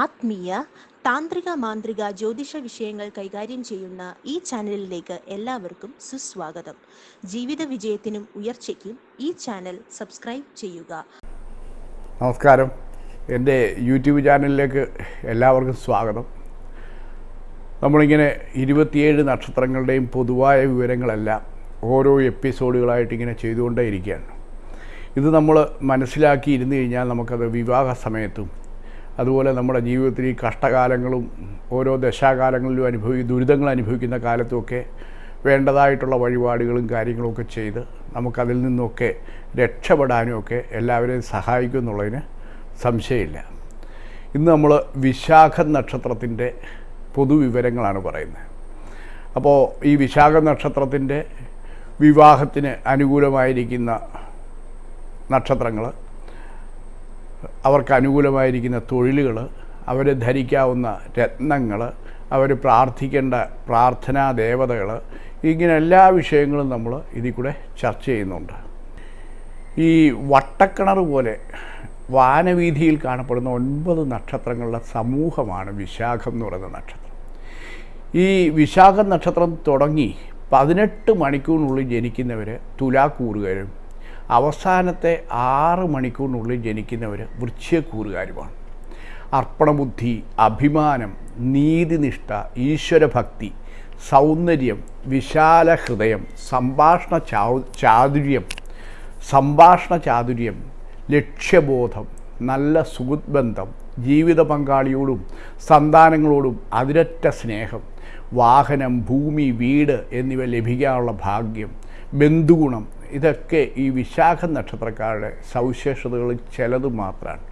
ആത്മീയ താന്ത്രിക മാന്ത്രിക ജ്യോതിഷ വിഷയങ്ങൾ കൈകാര്യം ചെയ്യുന്ന ഈ ചാനലിലേക്ക് എല്ലാവർക്കും സുസ്വാഗതം. ജീവിത വിജയത്തിനും ഉയർച്ചയ്ക്കും ഈ ചാനൽ സബ്സ്ക്രൈബ് ചെയ്യുക. നമസ്കാരം. എന്റെ യൂട്യൂബ് ചാനലിലേക്ക് എല്ലാവർക്കും സ്വാഗതം. നമ്മളിങ്ങനെ ഇരുപത്തിയേഴ് നക്ഷത്രങ്ങളുടെയും പൊതുവായ വിവരങ്ങളെല്ലാം ഓരോ എപ്പിസോഡുകളായിട്ട് ഇങ്ങനെ ചെയ്തുകൊണ്ടേ ഇരിക്കുകയാണ് ഇത് നമ്മൾ മനസ്സിലാക്കി ഇരുന്ന് കഴിഞ്ഞാൽ നമുക്കത് വിവാഹ സമയത്തും അതുപോലെ നമ്മുടെ ജീവിതത്തിൽ ഈ കഷ്ടകാലങ്ങളും ഓരോ ദശാകാലങ്ങളിലും അനുഭവി ദുരിതങ്ങൾ അനുഭവിക്കുന്ന കാലത്തുമൊക്കെ വേണ്ടതായിട്ടുള്ള വഴിപാടുകളും കാര്യങ്ങളൊക്കെ ചെയ്ത് നമുക്കതിൽ നിന്നൊക്കെ രക്ഷപ്പെടാനും ഒക്കെ എല്ലാവരെയും സഹായിക്കും എന്നുള്ളതിന് സംശയമില്ല. ഇന്ന് നമ്മൾ വിശാഖ നക്ഷത്രത്തിന്റെ പൊതുവിവരങ്ങളാണ് പറയുന്നത്. അപ്പോൾ ഈ വിശാഖ നക്ഷത്രത്തിന്റെ വിവാഹത്തിന് അനുകൂലമായിരിക്കുന്ന നക്ഷത്രങ്ങൾ അവർക്ക് അനുകൂലമായിരിക്കുന്ന തൊഴിലുകൾ അവർ ധരിക്കാവുന്ന രത്നങ്ങൾ അവർ പ്രാർത്ഥിക്കേണ്ട പ്രാർത്ഥനാ ദേവതകൾ ഇങ്ങനെ എല്ലാ വിഷയങ്ങളും നമ്മൾ ഇതിൽ കൂടെ ചർച്ച ചെയ്യുന്നുണ്ട്. ഈ വട്ടക്കിണർ പോലെ വാനവീതിയിൽ കാണപ്പെടുന്ന ഒൻപത് നക്ഷത്രങ്ങളുടെ സമൂഹമാണ് വിശാഖം എന്ന് പറയുന്ന നക്ഷത്രം. ഈ വിശാഖ നക്ഷത്രം തുടങ്ങി പതിനെട്ട് മണിക്കൂറിനുള്ളിൽ ജനിക്കുന്നവർ തുലാക്കൂറുകാരും അവസാനത്തെ ആറ് മണിക്കൂറിനുള്ളിൽ ജനിക്കുന്നവർ വൃക്ഷ്യക്കൂറുകാരുമാണ് അർപ്പണബുദ്ധി അഭിമാനം നീതിനിഷ്ഠ ഈശ്വരഭക്തി സൗന്ദര്യം വിശാല ഹൃദയം സംഭാഷണ ചാതുര്യം സംഭാഷണ ചാതുര്യം ലക്ഷ്യബോധം നല്ല സുഹൃത്ബന്ധം ജീവിത പങ്കാളിയോടും സന്താനങ്ങളോടും അതിരറ്റ സ്നേഹം വാഹനം ഭൂമി വീട് എന്നിവ ലഭിക്കാനുള്ള ഭാഗ്യം ബന്ധുഗുണം ഇതൊക്കെ ഈ വിശാഖ നക്ഷത്രക്കാരുടെ സവിശേഷതകളിൽ ചിലത് മാത്രമാണ്.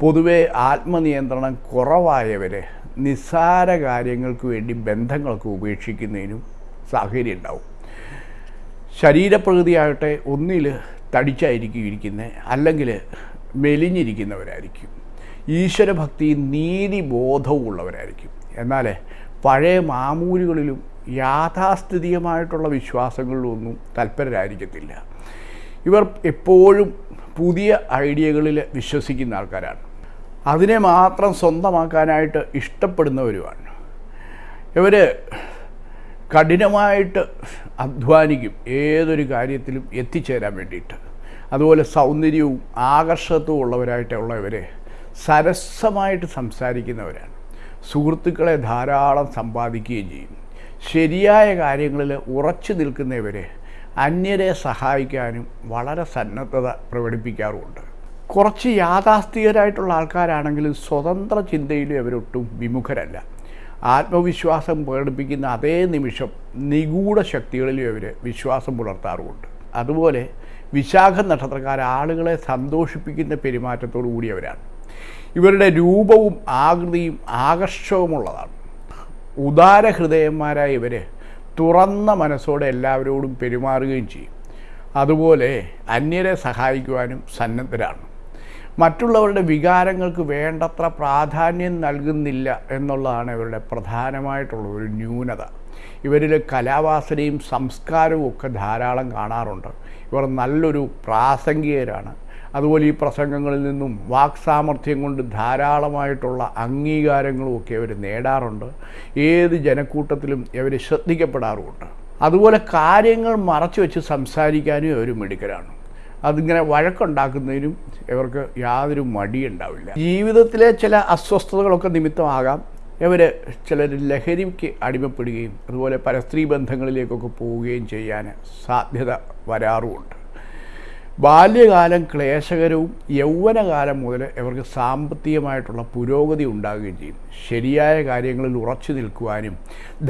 പൊതുവെ ആത്മനിയന്ത്രണം കുറവായവരെ നിസ്സാര കാര്യങ്ങൾക്ക് വേണ്ടി ബന്ധങ്ങളൊക്കെ ഉപേക്ഷിക്കുന്നതിനും സാഹചര്യം ഉണ്ടാവും. ശരീരപ്രകൃതിയാകട്ടെ ഒന്നിൽ തടിച്ചായിരിക്കും ഇരിക്കുന്നത് അല്ലെങ്കിൽ മെലിഞ്ഞിരിക്കുന്നവരായിരിക്കും. ഈശ്വരഭക്തിയും നീതിബോധവും ഉള്ളവരായിരിക്കും എന്നാൽ പഴയ മാമൂലുകളിലും യാഥാസ്ഥിതികമായിട്ടുള്ള വിശ്വാസങ്ങളിലൊന്നും തൽപരരായിരിക്കത്തില്ല. ഇവർ എപ്പോഴും പുതിയ ഐഡിയകളിൽ വിശ്വസിക്കുന്ന ആൾക്കാരാണ്. അതിനെ മാത്രം സ്വന്തമാക്കാനായിട്ട് ഇഷ്ടപ്പെടുന്നവരുമാണ്. ഇവർ കഠിനമായിട്ട് അധ്വാനിക്കും ഏതൊരു കാര്യത്തിലും എത്തിച്ചേരാൻ വേണ്ടിയിട്ട്. അതുപോലെ സൗന്ദര്യവും ആകർഷത്വവും ഉള്ളവരായിട്ടുള്ളവരെ സരസമായിട്ട് സംസാരിക്കുന്നവരാണ്. സുഹൃത്തുക്കളെ ധാരാളം സമ്പാദിക്കുകയും ചെയ്യും. ശരിയായ കാര്യങ്ങളിൽ ഉറച്ചു നിൽക്കുന്നവരെ അന്യരെ സഹായിക്കാനും വളരെ സന്നദ്ധത പ്രകടിപ്പിക്കാറുമുണ്ട്. കുറച്ച് യാഥാസ്ഥികരായിട്ടുള്ള ആൾക്കാരാണെങ്കിലും സ്വതന്ത്ര ചിന്തയിലും അവരൊട്ടും വിമുഖരല്ല. ആത്മവിശ്വാസം പ്രകടിപ്പിക്കുന്ന അതേ നിമിഷം നിഗൂഢ ശക്തികളിലും അവർ വിശ്വാസം പുലർത്താറുമുണ്ട്. അതുപോലെ വിശാഖ നക്ഷത്രക്കാർ ആളുകളെ സന്തോഷിപ്പിക്കുന്ന പെരുമാറ്റത്തോടു കൂടിയവരാണ് ഇവരുടെ രൂപവും ആകൃതിയും ആകർഷകമുള്ളതാണ് ഉദാരഹൃദയന്മാരായ ഇവർ തുറന്ന മനസ്സോടെ എല്ലാവരോടും പെരുമാറുകയും ചെയ്യും. അതുപോലെ അന്യരെ സഹായിക്കുവാനും സന്നദ്ധരാണ്. മറ്റുള്ളവരുടെ വികാരങ്ങൾക്ക് വേണ്ടത്ര പ്രാധാന്യം നൽകുന്നില്ല എന്നുള്ളതാണ് ഇവരുടെ പ്രധാനമായിട്ടുള്ള ഒരു ന്യൂനത. ഇവരിൽ കലാവാസനയും സംസ്കാരവും ഒക്കെ ധാരാളം കാണാറുണ്ട്. ഇവർ നല്ലൊരു പ്രാസംഗികരാണ്. അതുപോലെ ഈ പ്രസംഗങ്ങളിൽ നിന്നും വാക്സാമർഥ്യം കൊണ്ട് ധാരാളമായിട്ടുള്ള അംഗീകാരങ്ങളും ഒക്കെ അവർ നേടാറുണ്ട്. ഏത് ജനക്കൂട്ടത്തിലും അവർ ശ്രദ്ധിക്കപ്പെടാറുമുണ്ട്. അതുപോലെ കാര്യങ്ങൾ മറച്ചു വെച്ച് സംസാരിക്കാനും അവർ മിടുക്കരാണ്. അതിങ്ങനെ വഴക്കുണ്ടാക്കുന്നതിനും ഇവർക്ക് യാതൊരു മടിയുണ്ടാവില്ല ജീവിതത്തിലെ ചില അസ്വസ്ഥതകളൊക്കെ നിമിത്തമാകാം ഇവർ ചിലർ ലഹരിക്ക് അടിമപ്പെടുകയും അതുപോലെ പരസ്ത്രീ ബന്ധങ്ങളിലേക്കൊക്കെ പോവുകയും ചെയ്യാൻ സാധ്യത വരാറുമുണ്ട്. ബാല്യകാലം ക്ലേശകരവും യൗവനകാലം മുതൽ ഇവർക്ക് സാമ്പത്തികമായിട്ടുള്ള പുരോഗതി ഉണ്ടാകുകയും ചെയ്യും. ശരിയായ കാര്യങ്ങളിൽ ഉറച്ചു നിൽക്കുവാനും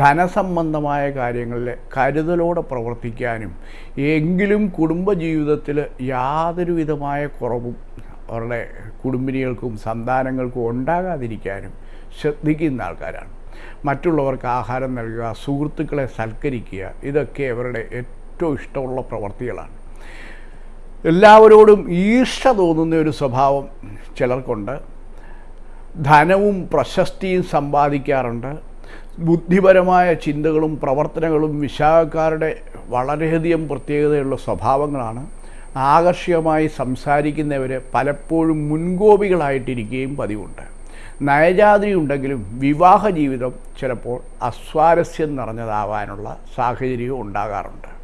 ധനസംബന്ധമായ കാര്യങ്ങളിൽ കരുതലോടെ പ്രവർത്തിക്കാനും എങ്കിലും കുടുംബജീവിതത്തിൽ യാതൊരുവിധമായ കുറവും അവരുടെ കുടുംബിനികൾക്കും സന്താനങ്ങൾക്കും ഉണ്ടാകാതിരിക്കാനും ശ്രദ്ധിക്കുന്ന ആൾക്കാരാണ്. മറ്റുള്ളവർക്ക് ആഹാരം നൽകുക സുഹൃത്തുക്കളെ സൽക്കരിക്കുക ഇതൊക്കെ അവരുടെ ഏറ്റവും ഇഷ്ടമുള്ള പ്രവർത്തികളാണ്. എല്ലാവരോടും ഈർഷ തോന്നുന്ന ഒരു സ്വഭാവം ചിലർക്കുണ്ട്. ധനവും പ്രശസ്തിയും സമ്പാദിക്കാറുണ്ട്. ബുദ്ധിപരമായ ചിന്തകളും പ്രവർത്തനങ്ങളും വിശാഖക്കാരുടെ വളരെയധികം പ്രത്യേകതയുള്ള സ്വഭാവങ്ങളാണ്. ആകർഷകമായി സംസാരിക്കുന്നവർ പലപ്പോഴും മുൻകോപികളായിട്ടിരിക്കുകയും പതിവുണ്ട്. നയജാതി ഉണ്ടെങ്കിലും വിവാഹ ജീവിതം ചിലപ്പോൾ അസ്വാരസ്യം നിറഞ്ഞതാവാനുള്ള സാഹചര്യവും ഉണ്ടാകാറുണ്ട്.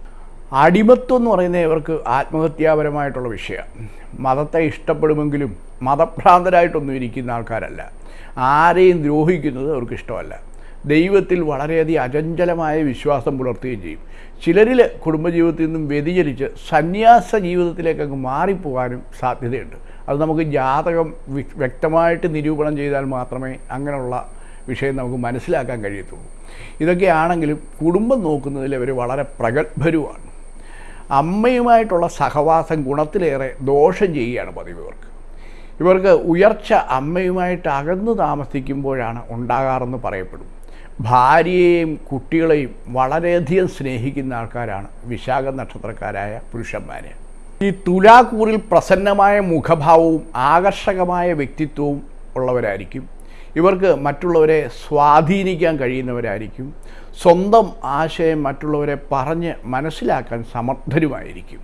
അടിമത്വം എന്ന് പറയുന്നത് ഇവർക്ക് ആത്മഹത്യാപരമായിട്ടുള്ള വിഷയമാണ് മതത്തെ ഇഷ്ടപ്പെടുമെങ്കിലും മതഭ്രാന്തരായിട്ടൊന്നും ഇരിക്കുന്ന ആൾക്കാരല്ല. ആരെയും ദ്രോഹിക്കുന്നത് അവർക്ക് ഇഷ്ടമല്ല. ദൈവത്തിൽ വളരെയധികം അചഞ്ചലമായ വിശ്വാസം പുലർത്തുകയും ചെയ്യും. ചിലരിൽ കുടുംബജീവിതത്തിൽ നിന്നും വ്യതിചലിച്ച് സന്യാസ ജീവിതത്തിലേക്ക് അങ്ങ് മാറിപ്പോകാനും സാധ്യതയുണ്ട്. അത് നമുക്ക് ജാതകം വ്യക്തമായിട്ട് നിരൂപണം ചെയ്താൽ മാത്രമേ അങ്ങനെയുള്ള വിഷയം നമുക്ക് മനസ്സിലാക്കാൻ കഴിയത്തുള്ളൂ. ഇതൊക്കെയാണെങ്കിലും കുടുംബം നോക്കുന്നതിൽ അവർ വളരെ പ്രഗത്ഭരുമാണ്. അമ്മയുമായിട്ടുള്ള സഹവാസം ഗുണത്തിലേറെ ദോഷം ചെയ്യുകയാണ് പതിവ് ഇവർക്ക് ഇവർക്ക് ഉയർച്ച അമ്മയുമായിട്ട് അകന്നു താമസിക്കുമ്പോഴാണ് ഉണ്ടാകാറെന്ന് പറയപ്പെടും. ഭാര്യയെയും കുട്ടികളെയും വളരെയധികം സ്നേഹിക്കുന്ന ആൾക്കാരാണ് വിശാഖ നക്ഷത്രക്കാരായ പുരുഷന്മാർ ഈ തുലാക്കൂറിൽ പ്രസന്നമായ മുഖഭാവവും ആകർഷകമായ വ്യക്തിത്വവും ഉള്ളവരായിരിക്കും. ഇവർക്ക് മറ്റുള്ളവരെ സ്വാധീനിക്കാൻ കഴിയുന്നവരായിരിക്കും. സ്വന്തം ആശയം മറ്റുള്ളവരെ പറഞ്ഞ് മനസ്സിലാക്കാൻ സമർത്ഥരുമായിരിക്കും.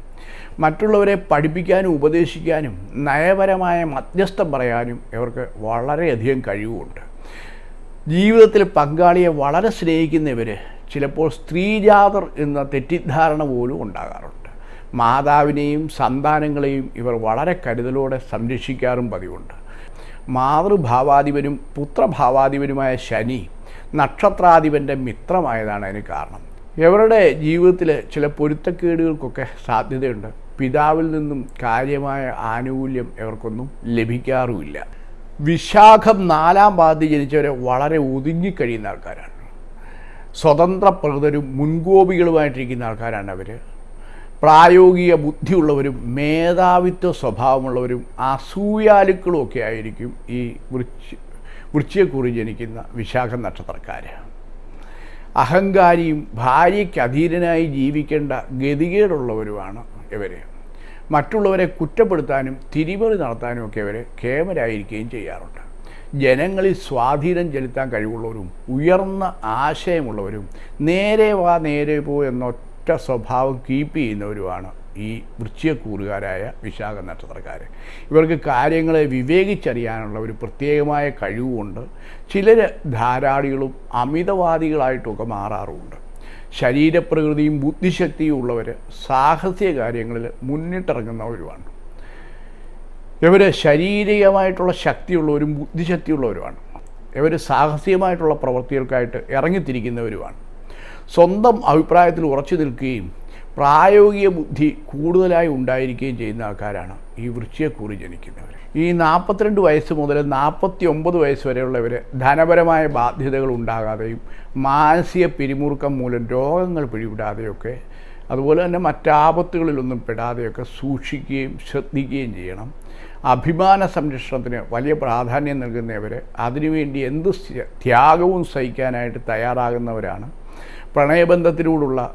മറ്റുള്ളവരെ പഠിപ്പിക്കാനും ഉപദേശിക്കാനും നയപരമായ മധ്യസ്ഥം പറയാനും ഇവർക്ക് വളരെയധികം കഴിവുണ്ട്. ജീവിതത്തിൽ പങ്കാളിയെ വളരെ സ്നേഹിക്കുന്നവർ ചിലപ്പോൾ സ്ത്രീജാതർ എന്ന തെറ്റിദ്ധാരണ പോലും ഉണ്ടാകാറുണ്ട്. മാതാവിനെയും സന്താനങ്ങളെയും ഇവർ വളരെ കരുതലോടെ സംരക്ഷിക്കാറും പതിവുണ്ട്. മാതൃഭാവാധിപനും പുത്രഭാവാധിപനുമായ ശനി നക്ഷത്രാധിപന്റെ മിത്രമായതാണ് അതിന് കാരണം. ഇവരുടെ ജീവിതത്തിൽ ചില പൊരുത്തക്കേടുകൾക്കൊക്കെ സാധ്യതയുണ്ട്. പിതാവിൽ നിന്നും കാര്യമായ ആനുകൂല്യം ഇവർക്കൊന്നും ലഭിക്കാറുമില്ല. വിശാഖം നാലാം പാതി ജനിച്ചവരെ വളരെ ഒതുങ്ങിക്കഴിയുന്ന ആൾക്കാരാണ്. സ്വതന്ത്ര പ്രകൃതരും മുൻകോപികളുമായിട്ടിരിക്കുന്ന ആൾക്കാരാണ് അവർ പ്രായോഗിക ബുദ്ധിയുള്ളവരും മേധാവിത്വ സ്വഭാവമുള്ളവരും അസൂയാലുക്കളും ഒക്കെ ആയിരിക്കും ഈ വൃക്ഷ വൃക്ഷയെക്കുറി ജനിക്കുന്ന വിശാഖ നക്ഷത്രക്കാർ. അഹങ്കാരിയും ഭാര്യയ്ക്ക് അധീനനായി ജീവിക്കേണ്ട ഗതികേടുള്ളവരുമാണ് ഇവർ മറ്റുള്ളവരെ കുറ്റപ്പെടുത്താനും തിരിമറി നടത്താനും ഒക്കെ ഇവർ കേമരായിരിക്കുകയും ചെയ്യാറുണ്ട്. ജനങ്ങളിൽ സ്വാധീനം ചെലുത്താൻ കഴിവുള്ളവരും ഉയർന്ന ആശയമുള്ളവരും നേരെ വാ നേരെ പോ എന്നൊറ്റ സ്വഭാവം കീപ്പ് ചെയ്യുന്നവരുമാണ് ഈ വൃശ്ചികക്കൂറുകാരായ വിശാഖ നക്ഷത്രക്കാർ ഇവർക്ക് കാര്യങ്ങളെ വിവേകിച്ചറിയാനുള്ള ഒരു പ്രത്യേകമായ കഴിവുമുണ്ട് ചിലർ ധാരാളികളും അമിതവാദികളായിട്ടൊക്കെ മാറാറുമുണ്ട് ശരീരപ്രകൃതിയും ബുദ്ധിശക്തിയും ഉള്ളവർ സാഹസിക കാര്യങ്ങളിൽ മുന്നിട്ടിറങ്ങുന്നവരുമാണ്. ഇവർ ശാരീരികമായിട്ടുള്ള ശക്തിയുള്ളവരും ബുദ്ധിശക്തിയുള്ളവരുമാണ്. ഇവർ സാഹസികമായിട്ടുള്ള പ്രവൃത്തികൾക്കായിട്ട് ഇറങ്ങിത്തിരിക്കുന്നവരുമാണ്. സ്വന്തം അഭിപ്രായത്തിൽ ഉറച്ചു നിൽക്കുകയും പ്രായോഗിക ബുദ്ധി കൂടുതലായി ഉണ്ടായിരിക്കുകയും ചെയ്യുന്ന ആൾക്കാരാണ് ഈ വൃശ്ചികക്കൂറി ജനിക്കുന്നവർ. ഈ നാൽപ്പത്തിരണ്ട് വയസ്സ് മുതൽ നാൽപ്പത്തി ഒമ്പത് വയസ്സ് വരെയുള്ളവർ ധനപരമായ ബാധ്യതകൾ ഉണ്ടാകാതെയും മാനസിക പിരിമുറുക്കം മൂലം രോഗങ്ങൾ പിടിവിടാതെയൊക്കെ അതുപോലെ തന്നെ മറ്റാപത്തുകളിലൊന്നും പെടാതെയൊക്കെ സൂക്ഷിക്കുകയും ശ്രദ്ധിക്കുകയും ചെയ്യണം. അഭിമാന സംരക്ഷണത്തിന് വലിയ പ്രാധാന്യം നൽകുന്നവർ അതിനുവേണ്ടി എന്ത് ത്യാഗവും സഹിക്കാനായിട്ട് തയ്യാറാകുന്നവരാണ് പ്രണയബന്ധത്തിലൂടുള്ള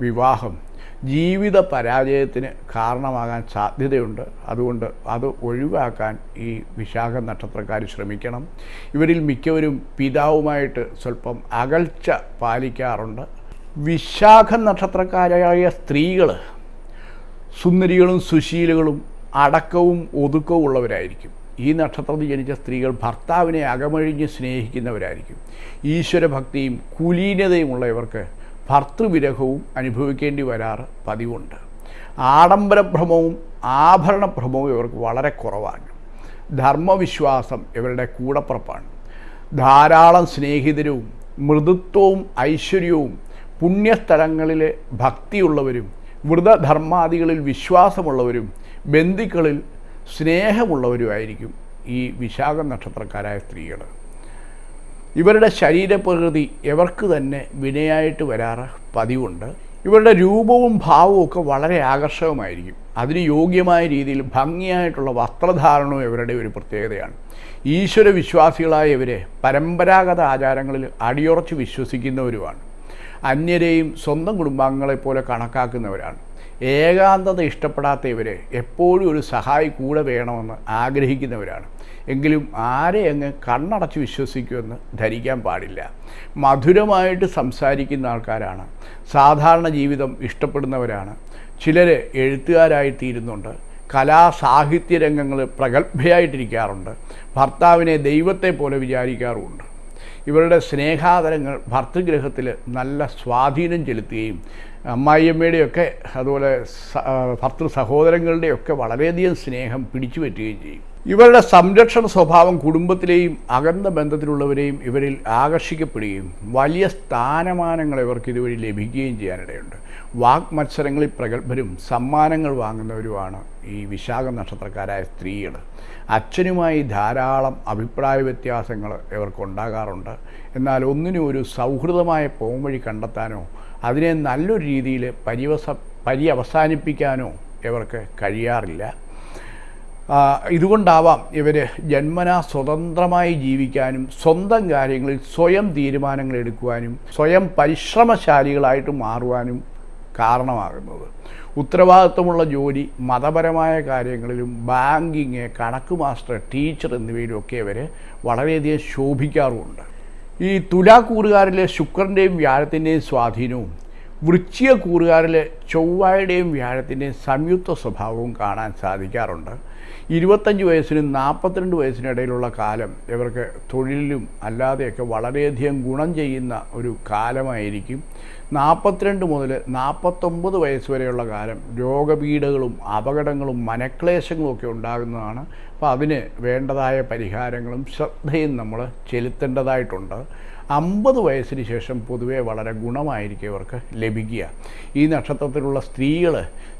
വിവാഹം ജീവിത പരാജയത്തിന് കാരണമാകാൻ സാധ്യതയുണ്ട്. അതുകൊണ്ട് അത് ഒഴിവാക്കാൻ ഈ വിശാഖ നക്ഷത്രക്കാർ ശ്രമിക്കണം. ഇവരിൽ മിക്കവരും പിതാവുമായിട്ട് സ്വല്പം അകൽച്ച പാലിക്കാറുണ്ട്. വിശാഖ നക്ഷത്രക്കാരായ സ്ത്രീകൾ സുന്ദരികളും സുശീലകളും അടക്കവും ഒതുക്കവും ഉള്ളവരായിരിക്കും. ഈ നക്ഷത്രത്തിൽ ജനിച്ച സ്ത്രീകൾ ഭർത്താവിനെ അകമഴിഞ്ഞ് സ്നേഹിക്കുന്നവരായിരിക്കും. ഈശ്വരഭക്തിയും കുലീനതയുമുള്ള ഇവർക്ക് ഭർത്തൃവിരഹവും അനുഭവിക്കേണ്ടി വരാറ് പതിവുണ്ട്. ആഡംബരഭ്രമവും ആഭരണഭ്രമവും ഇവർക്ക് വളരെ കുറവാണ്. ധർമ്മവിശ്വാസം ഇവരുടെ കൂടപ്പുറപ്പാണ്. ധാരാളം സ്നേഹിതരും മൃദുത്വവും ഐശ്വര്യവും പുണ്യസ്ഥലങ്ങളിൽ ഭക്തിയുള്ളവരും വ്രതധർമാദികളിൽ വിശ്വാസമുള്ളവരും ബന്ധുക്കളിൽ സ്നേഹമുള്ളവരുമായിരിക്കും ഈ വിശാഖ നക്ഷത്രക്കാരായ സ്ത്രീകൾ ഇവരുടെ ശരീരപ്രകൃതി ഇവർക്ക് തന്നെ വിനയായിട്ട് വരാറ് പതിവുണ്ട്. ഇവരുടെ രൂപവും ഭാവവും ഒക്കെ വളരെ ആകർഷകമായിരിക്കും. അതിന് യോഗ്യമായ രീതിയിൽ ഭംഗിയായിട്ടുള്ള വസ്ത്രധാരണവും ഇവരുടെ ഒരു പ്രത്യേകതയാണ്. ഈശ്വര വിശ്വാസികളായ ഇവരെ പരമ്പരാഗത ആചാരങ്ങളിൽ അടിയുറച്ച് വിശ്വസിക്കുന്നവരുമാണ്. അന്യരെയും സ്വന്തം കുടുംബാംഗങ്ങളെപ്പോലെ കണക്കാക്കുന്നവരാണ്. ഏകാന്തത ഇഷ്ടപ്പെടാത്ത ഇവർ എപ്പോഴും ഒരു സഹായി കൂടെ വേണമെന്ന് ആഗ്രഹിക്കുന്നവരാണ്. എങ്കിലും ആരെ അങ്ങ് കണ്ണടച്ച് വിശ്വസിക്കുമെന്ന് ധരിക്കാൻ പാടില്ല. മധുരമായിട്ട് സംസാരിക്കുന്ന ആൾക്കാരാണ്. സാധാരണ ജീവിതം ഇഷ്ടപ്പെടുന്നവരാണ്. ചിലർ എഴുത്തുകാരായി തീരുന്നുണ്ട്. കലാ സാഹിത്യ രംഗങ്ങൾ പ്രഗത്ഭയായിട്ടിരിക്കാറുണ്ട്. ഭർത്താവിനെ ദൈവത്തെ പോലെ വിചാരിക്കാറുമുണ്ട്. ഇവരുടെ സ്നേഹാദരങ്ങൾ ഭർത്തൃഗ്രഹത്തിൽ നല്ല സ്വാധീനം ചെലുത്തുകയും അമ്മായിയമ്മയുടെയൊക്കെ അതുപോലെ ഭർത്തൃ സഹോദരങ്ങളുടെയൊക്കെ വളരെയധികം സ്നേഹം പിടിച്ചു പറ്റുകയും ചെയ്യും. ഇവരുടെ സംരക്ഷണ സ്വഭാവം കുടുംബത്തിലെയും അകന്ന ബന്ധത്തിലുള്ളവരെയും ഇവരിൽ ആകർഷിക്കപ്പെടുകയും വലിയ സ്ഥാനമാനങ്ങൾ ഇവർക്ക് ഇതുവഴി ലഭിക്കുകയും ചെയ്യാനിടയുണ്ട്. വാഗ് മത്സരങ്ങളിൽ പ്രഗത്ഭരും സമ്മാനങ്ങൾ വാങ്ങുന്നവരുമാണ് ഈ വിശാഖ നക്ഷത്രക്കാരായ സ്ത്രീകൾ. അച്ഛനുമായി ധാരാളം അഭിപ്രായ വ്യത്യാസങ്ങൾ ഇവർക്കുണ്ടാകാറുണ്ട് എന്നാൽ ഒന്നിനും ഒരു സൗഹൃദമായ പോംവഴി കണ്ടെത്താനോ അതിനെ നല്ലൊരു രീതിയിൽ പര്യവസ പര്യവസാനിപ്പിക്കാനോ ഇവർക്ക് കഴിയാറില്ല. ഇതുകൊണ്ടാവാം ഇവർ ജന്മനാ സ്വതന്ത്രമായി ജീവിക്കാനും സ്വന്തം കാര്യങ്ങളിൽ സ്വയം തീരുമാനങ്ങൾ എടുക്കുവാനും സ്വയം പരിശ്രമശാലികളായിട്ട് മാറുവാനും കാരണമാകുന്നത്. ഉത്തരവാദിത്വമുള്ള ജോലി മതപരമായ കാര്യങ്ങളിലും ബാങ്കിങ് കണക്ക് മാസ്റ്റർ ടീച്ചർ എന്നിവയിലുമൊക്കെ ഇവർ വളരെയധികം ശോഭിക്കാറുമുണ്ട്. ഈ തുലാക്കൂറുകാരിലെ ശുക്രന്റെയും വ്യാഴത്തിന്റെയും സ്വാധീനവും വൃശ്ചിക കൂറുകാരിലെ ചൊവ്വായുടെയും വ്യാഴത്തിന്റെയും സംയുക്ത സ്വഭാവവും കാണാൻ സാധിക്കാറുണ്ട്. ഇരുപത്തഞ്ച് വയസ്സിനും നാൽപ്പത്തിരണ്ട് വയസ്സിനിടയിലുള്ള കാലം ഇവർക്ക് തൊഴിലിലും അല്ലാതെയൊക്കെ വളരെയധികം ഗുണം ചെയ്യുന്ന ഒരു കാലമായിരിക്കും. നാൽപ്പത്തിരണ്ട് മുതൽ നാൽപ്പത്തൊമ്പത് വയസ്സ് വരെയുള്ള കാലം രോഗപീഠകളും അപകടങ്ങളും മനക്ലേശങ്ങളും ഒക്കെ ഉണ്ടാകുന്നതാണ്. അപ്പോൾ അതിന് വേണ്ടതായ പരിഹാരങ്ങളും ശ്രദ്ധയും നമ്മൾ ചെലുത്തേണ്ടതായിട്ടുണ്ട്. അമ്പത് വയസ്സിന് ശേഷം പൊതുവെ വളരെ ഗുണമായിരിക്കും ഇവർക്ക് ലഭിക്കുക. ഈ നക്ഷത്രത്തിലുള്ള സ്ത്രീകൾ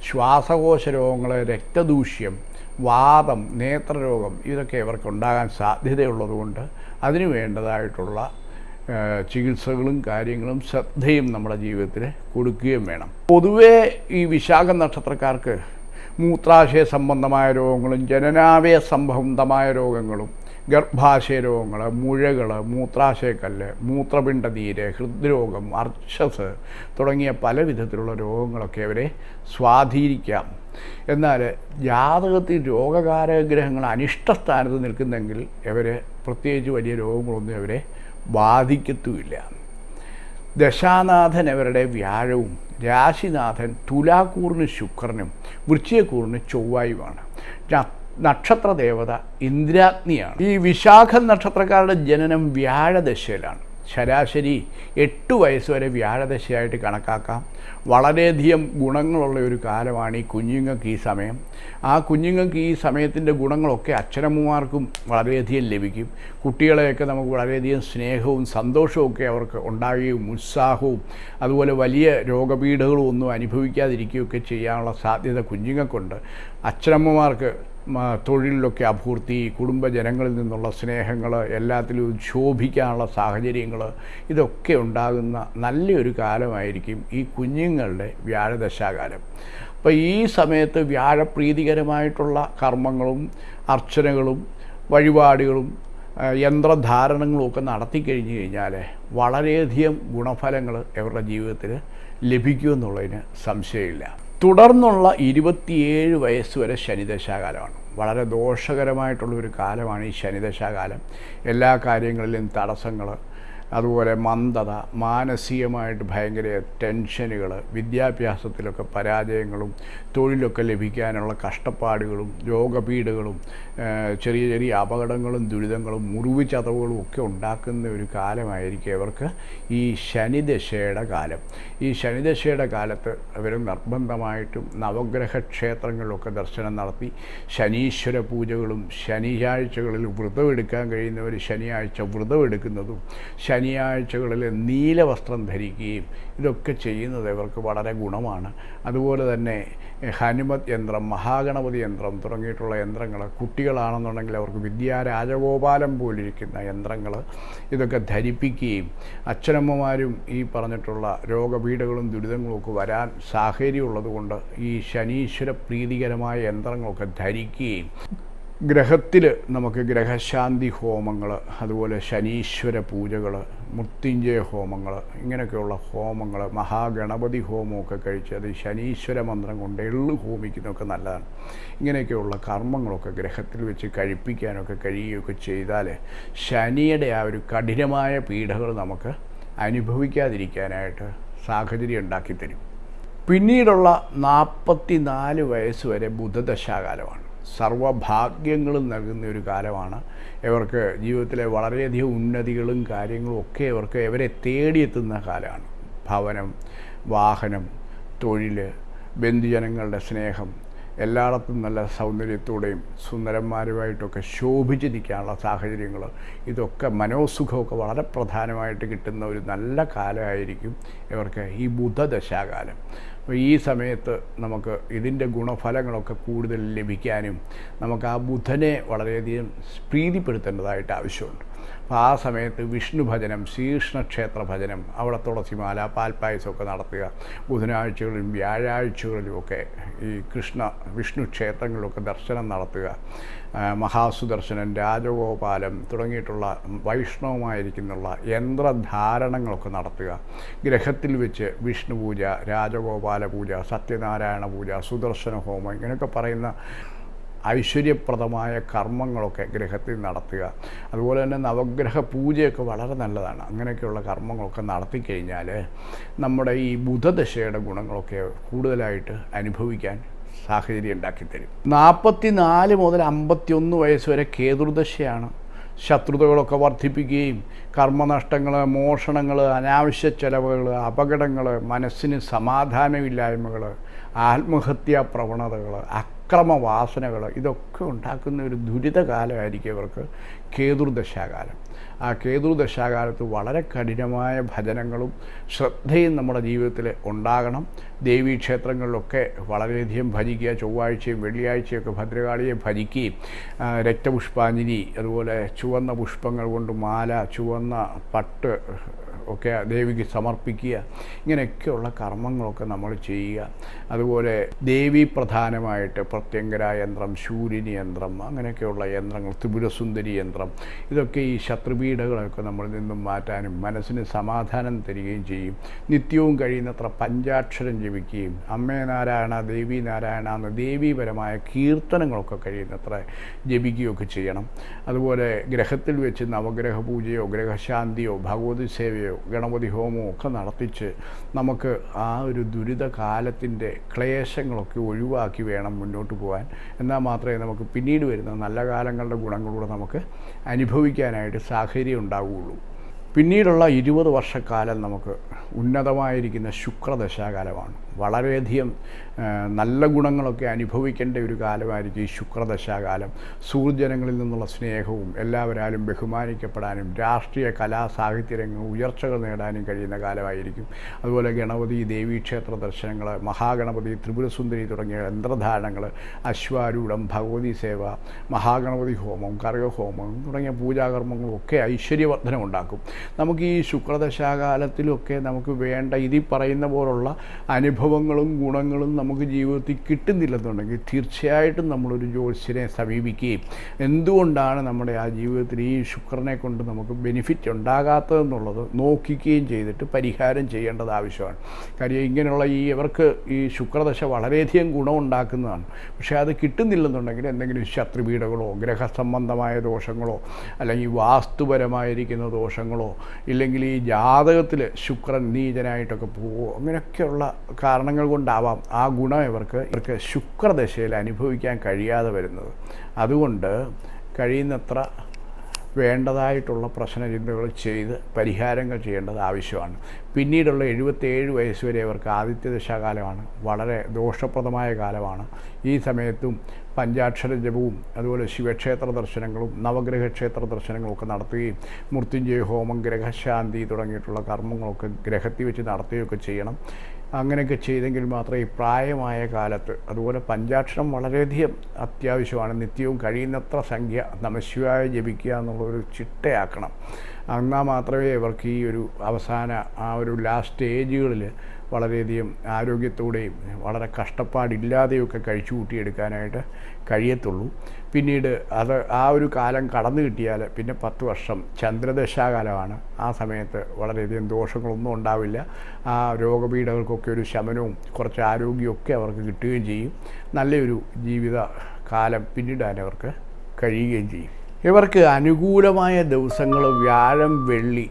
ശ്വാസകോശ രോഗങ്ങൾ രക്തദൂഷ്യം വാദം നേത്രരോഗം ഇതൊക്കെ ഇവർക്ക് ഉണ്ടാകാൻ സാധ്യതയുള്ളതുകൊണ്ട് അതിന് വേണ്ടതായിട്ടുള്ള ചികിത്സകളും കാര്യങ്ങളും ശ്രദ്ധയും നമ്മുടെ ജീവിതത്തിൽ കൊടുക്കുകയും വേണം. പൊതുവേ ഈ വിശാഖ നക്ഷത്രക്കാർക്ക് മൂത്രാശയ സംബന്ധമായ രോഗങ്ങളും ജനനാവയ സംബന്ധമായ രോഗങ്ങളും ഗർഭാശയ രോഗങ്ങൾ മുഴകൾ മൂത്രാശയക്കല്ല് മൂത്രപിണ്ഡനീര് ഹൃദ്രോഗം അർച്ചസ് തുടങ്ങിയ പല വിധത്തിലുള്ള രോഗങ്ങളൊക്കെ അവരെ സ്വാധീനിക്കാം. എന്നാൽ ജാതകത്തിൽ രോഗകാരഗ്രഹങ്ങൾ അനിഷ്ടസ്ഥാനത്ത് നിൽക്കുന്നെങ്കിൽ ഇവർ പ്രത്യേകിച്ച് വലിയ രോഗങ്ങളൊന്നും അവരെ ബാധിക്കത്തുമില്ല. ദശാനാഥൻ അവരുടെ വ്യാഴവും രാശിനാഥൻ തുലാക്കൂറിന് ശുക്രനും വൃശ്ചയക്കൂറിന് ചൊവ്വായുമാണ്. നക്ഷത്രദേവത നക്ഷത്ര ദേവത ഇന്ദ്രാഗ്നിയാണ്. ഈ വിശാഖ നക്ഷത്രക്കാരുടെ ജനനം വ്യാഴദശയിലാണ്. ശരാശരി എട്ട് വയസ്സ് വരെ വ്യാഴദശയായിട്ട് കണക്കാക്കാം. വളരെയധികം ഗുണങ്ങളുള്ള ഒരു കാലമാണ് ഈ കുഞ്ഞുങ്ങൾക്ക് ഈ സമയം. ആ കുഞ്ഞുങ്ങൾക്ക് ഈ സമയത്തിന്റെ ഗുണങ്ങളൊക്കെ അച്ഛനമ്മമാർക്കും വളരെയധികം ലഭിക്കും. കുട്ടികളെയൊക്കെ നമുക്ക് വളരെയധികം സ്നേഹവും സന്തോഷവും ഒക്കെ അവർക്ക് ഉണ്ടാകുകയും ഉത്സാഹവും അതുപോലെ വലിയ രോഗപീഠകളും ഒന്നും അനുഭവിക്കാതിരിക്കുകയൊക്കെ ചെയ്യാനുള്ള സാധ്യത കുഞ്ഞുങ്ങൾക്കുണ്ട്. അച്ഛനമ്മമാർക്ക് തൊഴിലിലൊക്കെ അഭൂർത്തി കുടുംബജനങ്ങളിൽ നിന്നുള്ള സ്നേഹങ്ങൾ എല്ലാത്തിലും ശോഭിക്കാനുള്ള സാഹചര്യങ്ങൾ ഇതൊക്കെ ഉണ്ടാകുന്ന നല്ലൊരു കാലമായിരിക്കും ഈ കുഞ്ഞുങ്ങളുടെ വ്യാഴദശാകാലം. അപ്പോൾ ഈ സമയത്ത് വ്യാഴപ്രീതികരമായിട്ടുള്ള കർമ്മങ്ങളും അർച്ചനകളും വഴിപാടുകളും യന്ത്രധാരണങ്ങളുമൊക്കെ നടത്തി കഴിഞ്ഞു കഴിഞ്ഞാൽ വളരെയധികം ഗുണഫലങ്ങൾ അവരുടെ ജീവിതത്തിൽ ലഭിക്കുമെന്നുള്ളതിന് സംശയമില്ല. തുടർന്നുള്ള ഇരുപത്തിയേഴ് വയസ്സ് വരെ ശനിദശാകാലമാണ്. വളരെ ദോഷകരമായിട്ടുള്ള ഒരു കാലമാണ് ഈ ശനിദശാകാലം. എല്ലാ കാര്യങ്ങളിലും തടസ്സങ്ങൾ അതുപോലെ മന്ദത മാനസികമായിട്ട് ഭയങ്കര ടെൻഷനുകൾ വിദ്യാഭ്യാസത്തിലൊക്കെ പരാജയങ്ങളും തൊഴിലൊക്കെ ലഭിക്കാനുള്ള കഷ്ടപ്പാടുകളും രോഗപീഠകളും ചെറിയ ചെറിയ അപകടങ്ങളും ദുരിതങ്ങളും മുറിവ് ചതവുകളും ഒക്കെ ഉണ്ടാക്കുന്ന ഒരു കാലമായിരിക്കും ഇവർക്ക് ഈ ശനിദശയുടെ കാലം. ഈ ശനിദശയുടെ കാലത്ത് അവർ നിർബന്ധമായിട്ടും നവഗ്രഹ ക്ഷേത്രങ്ങളിലൊക്കെ ദർശനം നടത്തി ശനീശ്വര പൂജകളും ശനിയാഴ്ചകളിൽ വ്രതമെടുക്കാൻ കഴിയുന്നവർ ശനിയാഴ്ച വ്രതമെടുക്കുന്നതും ശനിയാഴ്ചകളിൽ നീല വസ്ത്രം ധരിക്കുകയും ഇതൊക്കെ ചെയ്യുന്നത് ഇവർക്ക് വളരെ ഗുണമാണ്. അതുപോലെ തന്നെ ഹനുമത് യന്ത്രം മഹാഗണപതി യന്ത്രം തുടങ്ങിയിട്ടുള്ള യന്ത്രങ്ങൾ കുട്ടികളാണെന്നുണ്ടെങ്കിൽ അവർക്ക് വിദ്യാരാജഗോപാലം പോലിരിക്കുന്ന യന്ത്രങ്ങൾ ഇതൊക്കെ ധരിപ്പിക്കുകയും അച്ഛനമ്മമാരും ഈ പറഞ്ഞിട്ടുള്ള രോഗപീഠകളും ദുരിതങ്ങളും ഒക്കെ വരാൻ സാഹചര്യമുള്ളതുകൊണ്ട് ഈ ശനീശ്വര പ്രീതികരമായ യന്ത്രങ്ങളൊക്കെ ധരിക്കുകയും ഗ്രഹത്തിൽ നമുക്ക് ഗ്രഹശാന്തി ഹോമങ്ങൾ അതുപോലെ ശനീശ്വര പൂജകൾ മൃത്യുഞ്ജയ ഹോമങ്ങൾ ഇങ്ങനെയൊക്കെയുള്ള ഹോമങ്ങൾ മഹാഗണപതി ഹോമമൊക്കെ കഴിച്ച് അത് ശനീശ്വര മന്ത്രം കൊണ്ട് എള്ളു ഹോമിക്കുന്നതൊക്കെ നല്ലതാണ്. ഇങ്ങനെയൊക്കെയുള്ള കർമ്മങ്ങളൊക്കെ ഗ്രഹത്തിൽ വെച്ച് കഴിപ്പിക്കാനൊക്കെ കഴിയുകയൊക്കെ ചെയ്താൽ ശനിയുടെ ആ ഒരു കഠിനമായ പീഡകൾ നമുക്ക് അനുഭവിക്കാതിരിക്കാനായിട്ട് സാഹചര്യം ഉണ്ടാക്കിത്തരും. പിന്നീടുള്ള നാൽപ്പത്തി നാല് വയസ്സ് വരെ ബുധദശാകാലമാണ്. സർവഭാഗ്യങ്ങളും നൽകുന്ന ഒരു കാലമാണ്. ഇവർക്ക് ജീവിതത്തിലെ വളരെയധികം ഉന്നതികളും കാര്യങ്ങളും ഒക്കെ ഇവർക്ക് ഇവരെ തേടിയെത്തുന്ന കാലമാണ്. ഭവനം വാഹനം തൊഴിൽ ബന്ധുജനങ്ങളുടെ സ്നേഹം എല്ലായിടത്തും നല്ല സൗന്ദര്യത്തോടെയും സുന്ദരന്മാരുമായിട്ടൊക്കെ ശോഭിച്ച് നിൽക്കാനുള്ള സാഹചര്യങ്ങൾ ഇതൊക്കെ മനോസുഖമൊക്കെ വളരെ പ്രധാനമായിട്ട് കിട്ടുന്ന ഒരു നല്ല കാലമായിരിക്കും ഇവർക്ക് ഈ ബുധദശാകാലം. അപ്പോൾ ഈ സമയത്ത് നമുക്ക് ഇതിന്റെ ഗുണഫലങ്ങളൊക്കെ കൂടുതൽ ലഭിക്കാനും നമുക്ക് ആ ബുധനെ വളരെയധികം പ്രീതിപ്പെടുത്തേണ്ടതായിട്ട് ആവശ്യമുണ്ട്. അപ്പോൾ ആ സമയത്ത് വിഷ്ണു ഭജനം ശ്രീകൃഷ്ണക്ഷേത്ര ഭജനം അവിടെ തുളസിമാല പാൽപ്പായസമൊക്കെ നടത്തുക. ബുധനാഴ്ചകളിലും വ്യാഴാഴ്ചകളിലുമൊക്കെ ഈ കൃഷ്ണ വിഷ്ണു ക്ഷേത്രങ്ങളിലൊക്കെ ദർശനം നടത്തുക. മഹാസുദർശനൻ മഹാസുദർശനം രാജഗോപാലം തുടങ്ങിയിട്ടുള്ള വൈഷ്ണവമായിരിക്കുന്നുള്ള യന്ത്രധാരണങ്ങളൊക്കെ നടത്തുക. ഗ്രഹത്തിൽ വെച്ച് വിഷ്ണു പൂജ രാജഗോപാല പൂജ സത്യനാരായണ പൂജ സുദർശന ഹോമം ഇങ്ങനെയൊക്കെ പറയുന്ന ഐശ്വര്യപ്രദമായ കർമ്മങ്ങളൊക്കെ ഗ്രഹത്തിൽ നടത്തുക. അതുപോലെ തന്നെ നവഗ്രഹ പൂജയൊക്കെ വളരെ നല്ലതാണ്. അങ്ങനെയൊക്കെയുള്ള കർമ്മങ്ങളൊക്കെ നടത്തിക്കഴിഞ്ഞാൽ നമ്മുടെ ഈ ബുധദശയുടെ ഗുണങ്ങളൊക്കെ കൂടുതലായിട്ട് അനുഭവിക്കാൻ സാഹചര്യം ഉണ്ടാക്കിത്തരും. നാൽപ്പത്തി നാല് മുതൽ അമ്പത്തിയൊന്ന് വയസ്സ് വരെ കേതുർദശയാണ്. ശത്രുതകളൊക്കെ വർദ്ധിപ്പിക്കുകയും കർമ്മനഷ്ടങ്ങൾ മോഷണങ്ങൾ അനാവശ്യ ചെലവുകൾ അപകടങ്ങൾ മനസ്സിന് സമാധാനമില്ലായ്മകൾ ആത്മഹത്യാ പ്രവണതകൾ അക്രമവാസനകൾ ഇതൊക്കെ ഉണ്ടാക്കുന്ന ഒരു ദുരിതകാലമായിരിക്കും ഇവർക്ക് കേതുർദശാകാലം. ആ കേതുർദശാകാലത്ത് വളരെ കഠിനമായ ഭജനങ്ങളും ശ്രദ്ധയും നമ്മുടെ ജീവിതത്തിൽ ഉണ്ടാകണം. ദേവീക്ഷേത്രങ്ങളിലൊക്കെ വളരെയധികം ഭജിക്കുക ചൊവ്വാഴ്ചയും വെള്ളിയാഴ്ചയൊക്കെ ഭദ്രകാളിയെ ഭജിക്കുകയും രക്തപുഷ്പാഞ്ജലി അതുപോലെ ചുവന്ന പുഷ്പങ്ങൾ കൊണ്ട് മാല ചുവന്ന പട്ട് ഒക്കെ ദേവിക്ക് സമർപ്പിക്കുക. ഇങ്ങനെയൊക്കെയുള്ള കർമ്മങ്ങളൊക്കെ നമ്മൾ ചെയ്യുക. അതുപോലെ ദേവി പ്രധാനമായിട്ട് പ്രത്യങ്കര യന്ത്രം ശൂര്യനി യന്ത്രം അങ്ങനെയൊക്കെയുള്ള യന്ത്രങ്ങൾ ത്രിപുരസുന്ദരി യന്ത്രം ഇതൊക്കെ ഈ ശത്രുപീഠകളൊക്കെ നമ്മളിൽ നിന്നും മാറ്റാനും മനസ്സിന് സമാധാനം തരികയും ചെയ്യും. നിത്യവും കഴിയുന്നത്ര പഞ്ചാക്ഷരം ജപിക്കുകയും അമ്മേ നാരായണ ദേവി നാരായണ എന്ന ദേവീപരമായ കീർത്തനങ്ങളൊക്കെ കഴിയുന്നത്ര ജപിക്കുകയൊക്കെ ചെയ്യണം. അതുപോലെ ഗ്രഹത്തിൽ വെച്ച് നവഗ്രഹ പൂജയോ ഗ്രഹശാന്തിയോ ഭഗവതി സേവയോ ഗണപതി ഹോമവും ഒക്കെ നടത്തിച്ച് നമുക്ക് ആ ഒരു ദുരിത കാലത്തിന്റെ ക്ലേശങ്ങളൊക്കെ ഒഴിവാക്കി വേണം മുന്നോട്ട് പോകാൻ എന്നാൽ മാത്രമേ നമുക്ക് പിന്നീട് വരുന്ന നല്ല കാലങ്ങളുടെ ഗുണങ്ങളൂടെ നമുക്ക് അനുഭവിക്കാനായിട്ട് സാഹചര്യം ഉണ്ടാവുകയുള്ളൂ. പിന്നീടുള്ള ഇരുപത് വർഷക്കാലം നമുക്ക് ഉന്നതമായിരിക്കുന്ന ശുക്രദശാകാലമാണ്. വളരെയധികം നല്ല ഗുണങ്ങളൊക്കെ അനുഭവിക്കേണ്ട ഒരു കാലമായിരിക്കും ഈ ശുക്രദശാകാലം. സൂര്യജനങ്ങളിൽ നിന്നുള്ള സ്നേഹവും എല്ലാവരാലും ബഹുമാനിക്കപ്പെടാനും രാഷ്ട്രീയ കലാ സാഹിത്യ രംഗം ഉയർച്ചകൾ നേടാനും കഴിയുന്ന കാലമായിരിക്കും. അതുപോലെ ഗണപതി ദേവീക്ഷേത്ര ദർശനങ്ങൾ മഹാഗണപതി ത്രിപുരസുന്ദരി തുടങ്ങിയ യന്ത്രധാരണങ്ങൾ അശ്വാരൂഢം ഭഗവതി സേവ മഹാഗണപതി ഹോമം കർഗഹോമം തുടങ്ങിയ പൂജാകർമ്മങ്ങളും ഒക്കെ ഐശ്വര്യവർദ്ധനം ഉണ്ടാക്കും നമുക്ക് ഈ ശുക്രദശാകാലത്തിലൊക്കെ നമുക്ക് വേണ്ട ഇതി പറയുന്ന പോലുള്ള അനുഭവങ്ങളും ഗുണങ്ങളും നമുക്ക് ജീവിതത്തിൽ കിട്ടുന്നില്ലെന്നുണ്ടെങ്കിൽ തീർച്ചയായിട്ടും നമ്മളൊരു ജ്യോത്സ്യനെ സമീപിക്കുകയും എന്തുകൊണ്ടാണ് നമ്മുടെ ആ ജീവിതത്തിൽ ഈ ശുക്രനെ കൊണ്ട് നമുക്ക് ബെനിഫിറ്റ് ഉണ്ടാകാത്തതെന്നുള്ളത് നോക്കിക്കുകയും ചെയ്തിട്ട് പരിഹാരം ചെയ്യേണ്ടത് ആവശ്യമാണ്. കാര്യം ഇങ്ങനെയുള്ള ഈ ഇവർക്ക് ഈ ശുക്രദശ വളരെയധികം ഗുണമുണ്ടാക്കുന്നതാണ്. പക്ഷേ അത് കിട്ടുന്നില്ലെന്നുണ്ടെങ്കിൽ എന്തെങ്കിലും ശത്രുപീഠകളോ ഗ്രഹസംബന്ധമായ ദോഷങ്ങളോ അല്ലെങ്കിൽ വാസ്തുപരമായിരിക്കുന്ന ദോഷങ്ങളോ ഇല്ലെങ്കിൽ ഈ ജാതകത്തിൽ ശുക്രൻ നീചനായിട്ടൊക്കെ പോവോ? അങ്ങനെയൊക്കെയുള്ള കാരണങ്ങൾ കൊണ്ടാവാം ആ ഗുണം ഇവർക്ക് ഇവർക്ക് ശുക്രദശയിൽ അനുഭവിക്കാൻ കഴിയാതെ വരുന്നത്. അതുകൊണ്ട് കഴിയുന്നത്ര വേണ്ടതായിട്ടുള്ള പ്രശ്നചിന്തകൾ ചെയ്ത് പരിഹാരങ്ങൾ ചെയ്യേണ്ടത് ആവശ്യമാണ്. പിന്നീടുള്ള എഴുപത്തേഴ് വയസ്സ് വരെ അവർക്ക് ആദിത്യദശാകാലമാണ് വളരെ ദോഷപ്രദമായ കാലമാണ്. ഈ സമയത്തും പഞ്ചാക്ഷര ജപവും അതുപോലെ ശിവക്ഷേത്ര ദർശനങ്ങളും നവഗ്രഹ ക്ഷേത്ര ദർശനങ്ങളും ഒക്കെ നടത്തുകയും മൃത്യുഞ്ജയ ഹോമം ഗ്രഹശാന്തി തുടങ്ങിയിട്ടുള്ള കർമ്മങ്ങളൊക്കെ ഗ്രഹത്തിൽ വെച്ച് നടത്തുകയൊക്കെ ചെയ്യണം. അങ്ങനെയൊക്കെ ചെയ്തെങ്കിൽ മാത്രമേ പ്രായമായ കാലത്ത് അതുപോലെ പഞ്ചാക്ഷരം വളരെയധികം അത്യാവശ്യമാണ്. നിത്യവും കഴിയുന്നത്ര സംഖ്യ നമശിവായ ജപിക്കുക എന്നുള്ളൊരു ചിട്ടയാക്കണം. എന്നാൽ മാത്രമേ ഇവർക്ക് ഈ ഒരു അവസാന ആ ഒരു ലാസ്റ്റ് സ്റ്റേജുകളിൽ വളരെയധികം ആരോഗ്യത്തോടെയും വളരെ കഷ്ടപ്പാടില്ലാതെയൊക്കെ കഴിച്ചു കൂട്ടിയെടുക്കാനായിട്ട് കഴിയത്തുള്ളൂ. പിന്നീട് അത് ആ ഒരു കാലം കടന്നു കിട്ടിയാൽ പിന്നെ പത്ത് വർഷം ചന്ദ്രദശാകാലമാണ്. ആ സമയത്ത് വളരെയധികം ദോഷങ്ങളൊന്നും ഉണ്ടാവില്ല. ആ രോഗപീഠകൾക്കൊക്കെ ഒരു ശമനവും കുറച്ച് ആരോഗ്യമൊക്കെ അവർക്ക് കിട്ടുകയും ചെയ്യും. നല്ലൊരു ജീവിത കാലം പിന്നിടാൻ അവർക്ക് കഴിയുകയും ചെയ്യും. ഇവർക്ക് അനുകൂലമായ ദിവസങ്ങൾ വ്യാഴം വെള്ളി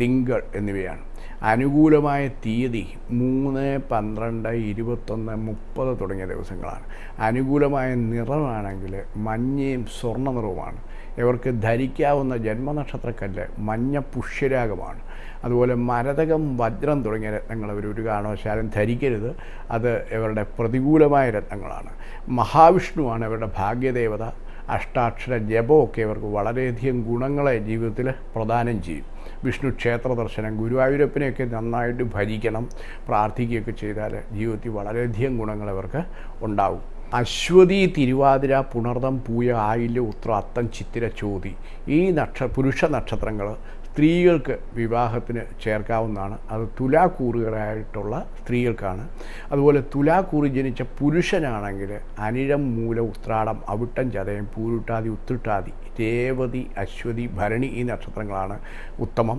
തിങ്കൾ എന്നിവയാണ്. അനുകൂലമായ തീയതി മൂന്ന് പന്ത്രണ്ട് ഇരുപത്തൊന്ന് മുപ്പത് തുടങ്ങിയ ദിവസങ്ങളാണ്. അനുകൂലമായ നിറമാണെങ്കിൽ മഞ്ഞയും സ്വർണ നിറവുമാണ് ഇവർക്ക് ധരിക്കാവുന്ന ജന്മനക്ഷത്രക്കല്ല് മഞ്ഞ പുഷ്യരാഗമാണ്. അതുപോലെ മരതകം വജ്രം തുടങ്ങിയ രത്നങ്ങൾ അവർ ഒരു കാരണവശാലും ധരിക്കരുത്. അത് ഇവരുടെ പ്രതികൂലമായ രത്നങ്ങളാണ്. മഹാവിഷ്ണുവാണ് ഇവരുടെ ഭാഗ്യദേവത. അഷ്ടാക്ഷര ജപമൊക്കെ ഇവർക്ക് വളരെയധികം ഗുണങ്ങളെ ജീവിതത്തിൽ പ്രദാനം ചെയ്യും. വിഷ്ണു ക്ഷേത്ര ദർശനം ഗുരുവായൂരപ്പനെയൊക്കെ നന്നായിട്ട് ഭജിക്കണം പ്രാർത്ഥിക്കുകയൊക്കെ ചെയ്താൽ ജീവിതത്തിൽ വളരെയധികം ഗുണങ്ങൾ അവർക്ക് ഉണ്ടാവും. അശ്വതി തിരുവാതിര പുണർദം പൂയ ആയില്യ ഉത്ര അത്തം ചിത്തിര ചോതി ഈ നക്ഷ പുരുഷ നക്ഷത്രങ്ങൾ സ്ത്രീകൾക്ക് വിവാഹത്തിന് ചേർക്കാവുന്നതാണ്. അത് തുലാക്കൂറുകളായിട്ടുള്ള സ്ത്രീകൾക്കാണ്. അതുപോലെ തുലാക്കൂറി ജനിച്ച പുരുഷനാണെങ്കിൽ അനിഴം മൂല ഉത്രാടം അവിട്ടം ചതയം പൂരുട്ടാതി ഉത്തിട്ടാതി രേവതി അശ്വതി ഭരണി ഈ നക്ഷത്രങ്ങളാണ് ഉത്തമം.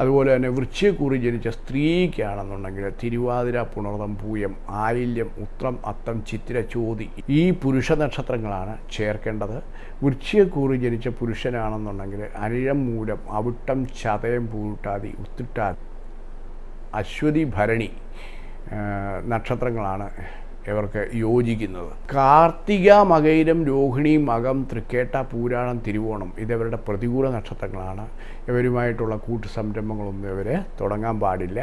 അതുപോലെ തന്നെ വൃശ്ചികൂറി ജനിച്ച സ്ത്രീക്കാണെന്നുണ്ടെങ്കിൽ തിരുവാതിര പുണർതം പൂയം ആയില്യം ഉത്രം അത്തം ചിത്തിര ചോതി ഈ പുരുഷ നക്ഷത്രങ്ങളാണ് ചേർക്കേണ്ടത്. വൃശ്ചികൂറി ജനിച്ച പുരുഷനാണെന്നുണ്ടെങ്കിൽ അനിഴം മൂലം അവിട്ടം ചതയം പൂട്ടാതി ഉത്തിട്ടാതി അശ്വതി ഭരണി നക്ഷത്രങ്ങളാണ് ഇവർക്ക് യോജിക്കുന്നത്. കാർത്തിക മകയിരം രോഹിണി മകം തൃക്കേട്ട പൂരാണം തിരുവോണം ഇതവരുടെ പ്രതികൂല നക്ഷത്രങ്ങളാണ്. ഇവരുമായിട്ടുള്ള കൂട്ടു സംരംഭങ്ങളൊന്നും ഇവർ തുടങ്ങാൻ പാടില്ല.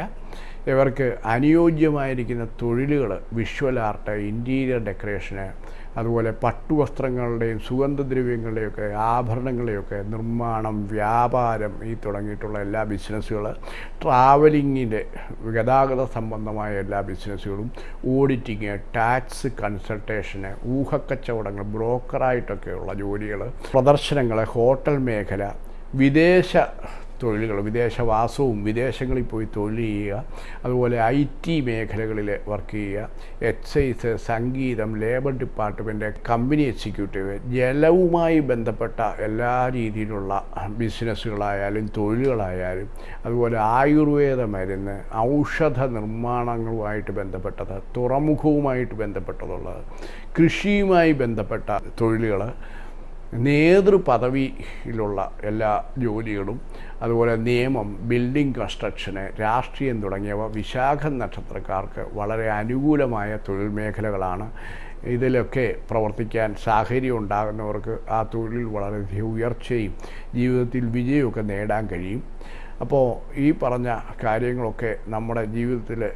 ഇവർക്ക് അനുയോജ്യമായിരിക്കുന്ന തൊഴിലുകൾ വിഷ്വൽ ആർട്ട് ഇന്റീരിയർ ഡെക്കറേഷന് അതുപോലെ പട്ടുവസ്ത്രങ്ങളുടെയും സുഗന്ധദ്രവ്യങ്ങളുടെയൊക്കെ ആഭരണങ്ങളുടെയൊക്കെ നിർമ്മാണം വ്യാപാരം ഈ തുടങ്ങിയിട്ടുള്ള എല്ലാ ബിസിനസ്സുകൾ ട്രാവലിങ്ങിന്റെ ഗതാഗത സംബന്ധമായ എല്ലാ ബിസിനസ്സുകളും ഓഡിറ്റിങ് ടാക്സ് കൺസൾട്ടേഷന് ഊഹക്കച്ചവടങ്ങൾ ബ്രോക്കറായിട്ടൊക്കെയുള്ള ജോലികൾ പ്രദർശനങ്ങൾ ഹോട്ടൽ മേഖല വിദേശ തൊഴിലുകൾ വിദേശവാസവും വിദേശങ്ങളിൽ പോയി തൊഴിൽ ചെയ്യുക അതുപോലെ ഐ ടി മേഖലകളിൽ വർക്ക് ചെയ്യുക എക്സൈസ് സംഗീതം ലേബർ ഡിപ്പാർട്ട്മെന്റ് കമ്പനി എക്സിക്യൂട്ടീവ് ജലവുമായി ബന്ധപ്പെട്ട എല്ലാ രീതിയിലുള്ള ബിസിനസ്സുകളായാലും തൊഴിലുകളായാലും അതുപോലെ ആയുർവേദ മരുന്ന് ഔഷധ നിർമ്മാണങ്ങളുമായിട്ട് ബന്ധപ്പെട്ടത് തുറമുഖവുമായിട്ട് ബന്ധപ്പെട്ടതുള്ളത് കൃഷിയുമായി ബന്ധപ്പെട്ട തൊഴിലുകൾ നേതൃപദവിയിലുള്ള എല്ലാ ജോലികളും അതുപോലെ നിയമം ബിൽഡിംഗ് കൺസ്ട്രക്ഷന് രാഷ്ട്രീയം തുടങ്ങിയവ വിശാഖ നക്ഷത്രക്കാർക്ക് വളരെ അനുകൂലമായ തൊഴിൽ മേഖലകളാണ്. ഇതിലൊക്കെ പ്രവർത്തിക്കാൻ സാഹചര്യം ഉണ്ടാകുന്നവർക്ക് ആ തൊഴിലിൽ വളരെയധികം ഉയർച്ചയും ജീവിതത്തിൽ വിജയമൊക്കെ നേടാൻ കഴിയും. അപ്പോൾ ഈ പറഞ്ഞ കാര്യങ്ങളൊക്കെ നമ്മുടെ ജീവിതത്തിൽ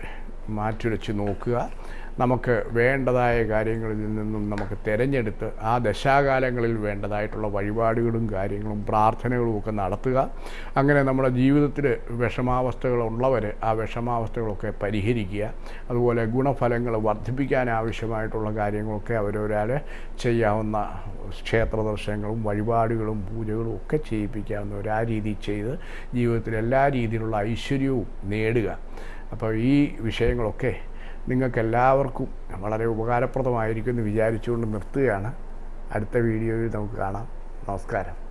മാറ്റുരച്ച് നോക്കുക. നമുക്ക് വേണ്ടതായ കാര്യങ്ങളിൽ നിന്നും നമുക്ക് തിരഞ്ഞെടുത്ത് ആ ദശാകാലങ്ങളിൽ വേണ്ടതായിട്ടുള്ള വഴിപാടുകളും കാര്യങ്ങളും പ്രാർത്ഥനകളും ഒക്കെ നടത്തുക. അങ്ങനെ നമ്മുടെ ജീവിതത്തിൽ വിഷമാവസ്ഥകളുള്ളവർ ആ വിഷമാവസ്ഥകളൊക്കെ പരിഹരിക്കുക. അതുപോലെ ഗുണഫലങ്ങൾ വർദ്ധിപ്പിക്കാൻ ആവശ്യമായിട്ടുള്ള കാര്യങ്ങളൊക്കെ അവരൊരാൾ ചെയ്യാവുന്ന ക്ഷേത്ര ദർശനങ്ങളും വഴിപാടുകളും പൂജകളും ഒക്കെ ചെയ്യിപ്പിക്കാവുന്നവർ ആ രീതി ചെയ്ത് ജീവിതത്തിൽ എല്ലാ രീതിയിലുള്ള ഐശ്വര്യവും നേടുക. അപ്പോൾ ഈ വിഷയങ്ങളൊക്കെ നിങ്ങൾക്കെല്ലാവർക്കും വളരെ ഉപകാരപ്രദമായിരിക്കുമെന്ന് വിചാരിച്ചുകൊണ്ട് നിർത്തുകയാണ്. അടുത്ത വീഡിയോയിൽ നമുക്ക് കാണാം. നമസ്കാരം.